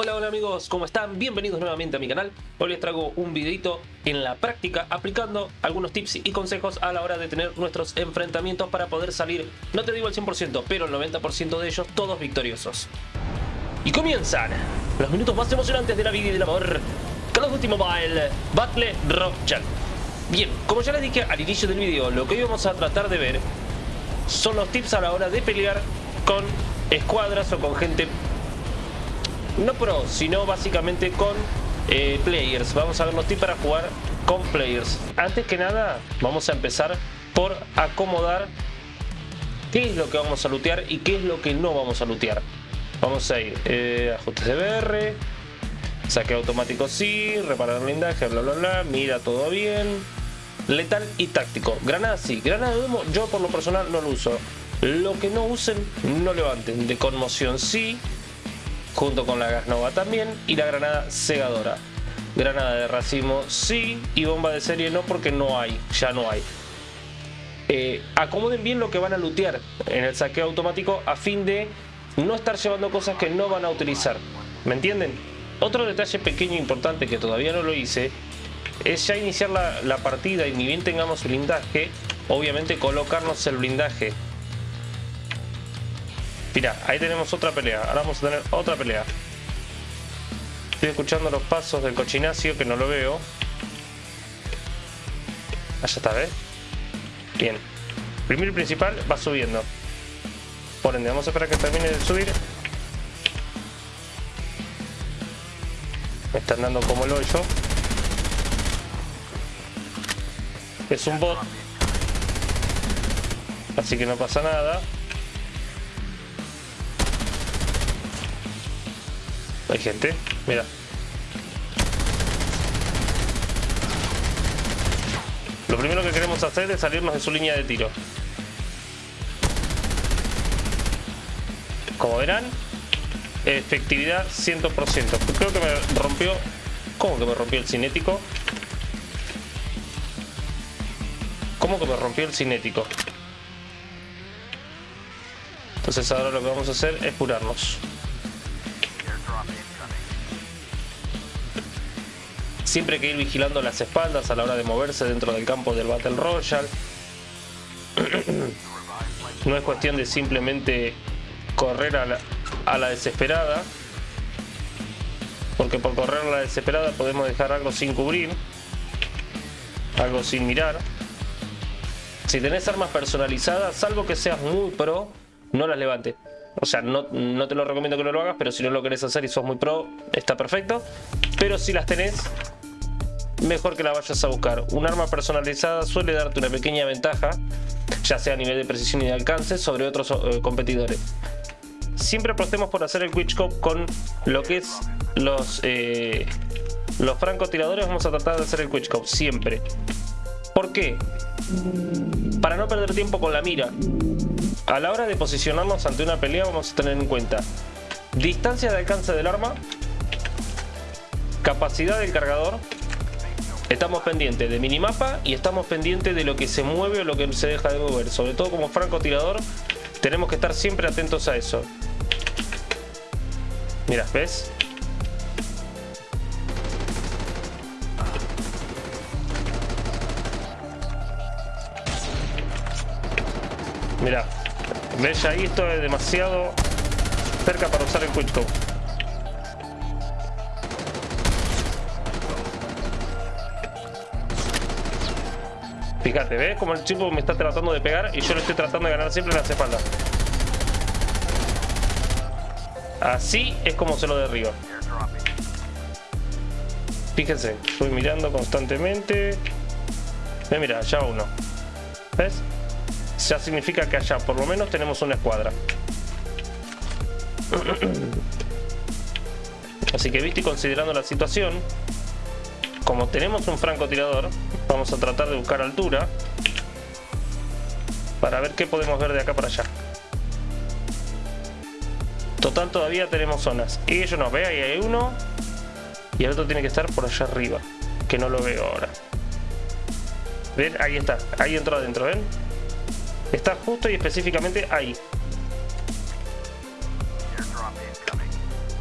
Hola, hola amigos, ¿cómo están? Bienvenidos nuevamente a mi canal. Hoy les traigo un videito en la práctica aplicando algunos tips y consejos a la hora de tener nuestros enfrentamientos para poder salir, no te digo el 100%, pero el 90% de ellos todos victoriosos. Y comienzan los minutos más emocionantes de la vida y del amor. Call of Duty Mobile Battle Royale. Bien, como ya les dije al inicio del video, lo que hoy vamos a tratar de ver son los tips a la hora de pelear con escuadras o con gente no pro, sino básicamente con eh, players. Vamos a ver los tips para jugar con players. Antes que nada, vamos a empezar por acomodar qué es lo que vamos a lootear y qué es lo que no vamos a lootear. Vamos a ir eh, ajustes de BR, saque automático sí, reparar blindaje, bla bla bla, mira todo bien. Letal y táctico. Granada sí, granada de humo yo por lo personal no lo uso. Lo que no usen, no levanten. De conmoción sí, junto con la gas nova también y la granada segadora. Granada de racimo sí y bomba de serie no porque no hay, ya no hay. Eh, acomoden bien lo que van a lootear en el saqueo automático a fin de no estar llevando cosas que no van a utilizar. ¿Me entienden? Otro detalle pequeño e importante que todavía no lo hice es ya iniciar la, la partida y ni bien tengamos blindaje, obviamente colocarnos el blindaje Mira, ahí tenemos otra pelea. Ahora vamos a tener otra pelea. Estoy escuchando los pasos del cochinacio que no lo veo. Allá está, ¿ves? Bien. Primero y principal va subiendo. Por ende, vamos a esperar que termine de subir. Me están dando como el hoyo. Es un bot. Así que no pasa nada. Hay gente, mira. Lo primero que queremos hacer es salirnos de su línea de tiro. Como verán, efectividad 100%. Creo que me rompió... ¿Cómo que me rompió el cinético? ¿Cómo que me rompió el cinético? Entonces ahora lo que vamos a hacer es curarnos. Siempre hay que ir vigilando las espaldas a la hora de moverse dentro del campo del Battle Royale. No es cuestión de simplemente correr a la, desesperada. Porque por correr a la desesperada podemos dejar algo sin cubrir. Algo sin mirar. Si tenés armas personalizadas, salvo que seas muy pro, no las levantes. O sea, no, no, te lo recomiendo que no lo hagas, pero si no lo querés hacer y sos muy pro, está perfecto. Pero si las tenés, mejor que la vayas a buscar. Un arma personalizada suele darte una pequeña ventaja, ya sea a nivel de precisión y de alcance, sobre otros eh, competidores. Siempre apostemos por hacer el quickscope con lo que es los, eh, los francotiradores. Vamos a tratar de hacer el quickscope, siempre. ¿Por qué? Para no perder tiempo con la mira. A la hora de posicionarnos ante una pelea vamos a tener en cuenta distancia de alcance del arma, capacidad del cargador, Estamos pendientes de minimapa y estamos pendientes de lo que se mueve o lo que se deja de mover. Sobre todo como francotirador tenemos que estar siempre atentos a eso. Mira, ¿ves? Mira, ¿ves? Ahí esto es demasiado cerca para usar el quickscope. Fíjate, ¿ves? Como el chico me está tratando de pegar y yo le estoy tratando de ganar siempre en las espaldas. Así es como se lo derriba. Fíjense, estoy mirando constantemente. Ve, mira, ya uno. ¿Ves? Ya significa que allá por lo menos tenemos una escuadra. Así que viste, considerando la situación, como tenemos un francotirador, vamos a tratar de buscar altura para ver qué podemos ver de acá para allá. Total todavía tenemos zonas. Y ellos no, ve, ahí hay uno y el otro tiene que estar por allá arriba, que no lo veo ahora. ¿Ven? Ahí está, ahí entró adentro, ¿ven? Está justo y específicamente ahí.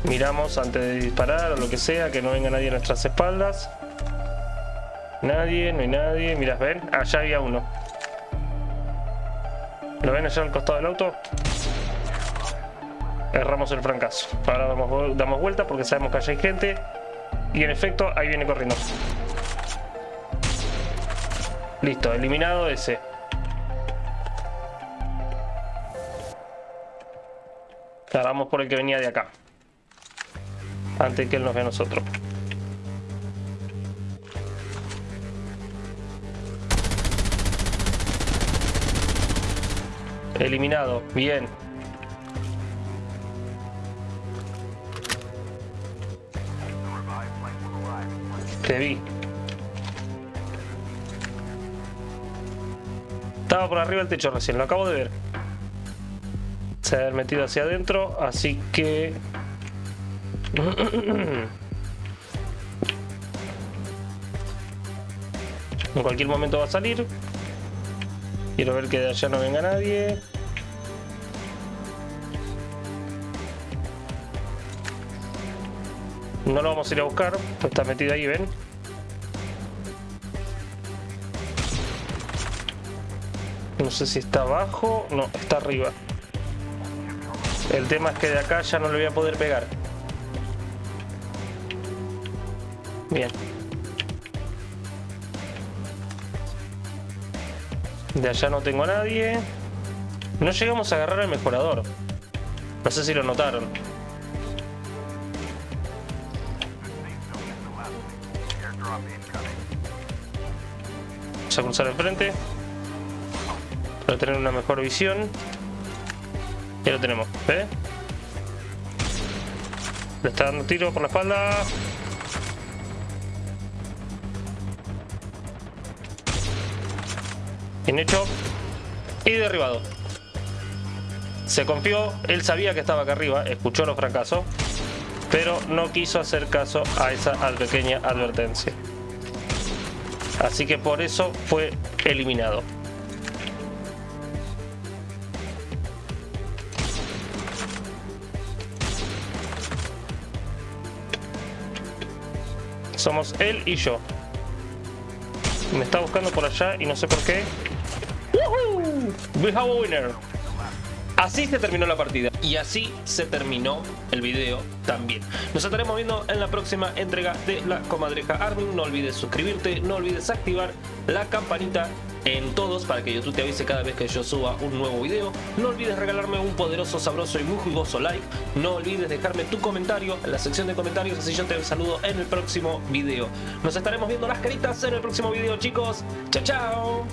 Miramos antes de disparar o lo que sea, que no venga nadie a nuestras espaldas. Nadie, no hay nadie. Mirás, ven, allá había uno. ¿Lo ven allá al costado del auto? Erramos el fracaso. Ahora damos, damos vuelta porque sabemos que allá hay gente. Y en efecto, ahí viene corriendo. Listo, eliminado ese. Ahora vamos por el que venía de acá. Antes que él nos vea a nosotros. Eliminado, bien. Te vi. Estaba por arriba del techo recién, lo acabo de ver. Se ha metido hacia adentro, así que... En cualquier momento va a salir. Quiero ver que de allá no venga nadie. No lo vamos a ir a buscar, está metido ahí, ¿ven? No sé si está abajo, no, está arriba. El tema es que de acá ya no le voy a poder pegar. Bien. De allá no tengo a nadie. No llegamos a agarrar el mejorador. No sé si lo notaron. Vamos a cruzar enfrente. Para tener una mejor visión. Ya lo tenemos, ¿eh? Le está dando tiro por la espalda. Bien hecho. Y derribado. Se confió, él sabía que estaba acá arriba, escuchó los fracasos, pero no quiso hacer caso a esa pequeña advertencia. Así que por eso fue eliminado. Somos él y yo. Me está buscando por allá y no sé por qué. We winner. Así se terminó la partida y así se terminó el video también. Nos estaremos viendo en la próxima entrega de la comadreja Armin. No olvides suscribirte, no olvides activar la campanita en todos para que YouTube te avise cada vez que yo suba un nuevo video. No olvides regalarme un poderoso, sabroso y muy jugoso like. No olvides dejarme tu comentario en la sección de comentarios, así yo te saludo en el próximo video. Nos estaremos viendo las caritas en el próximo video, chicos. Chao, chao.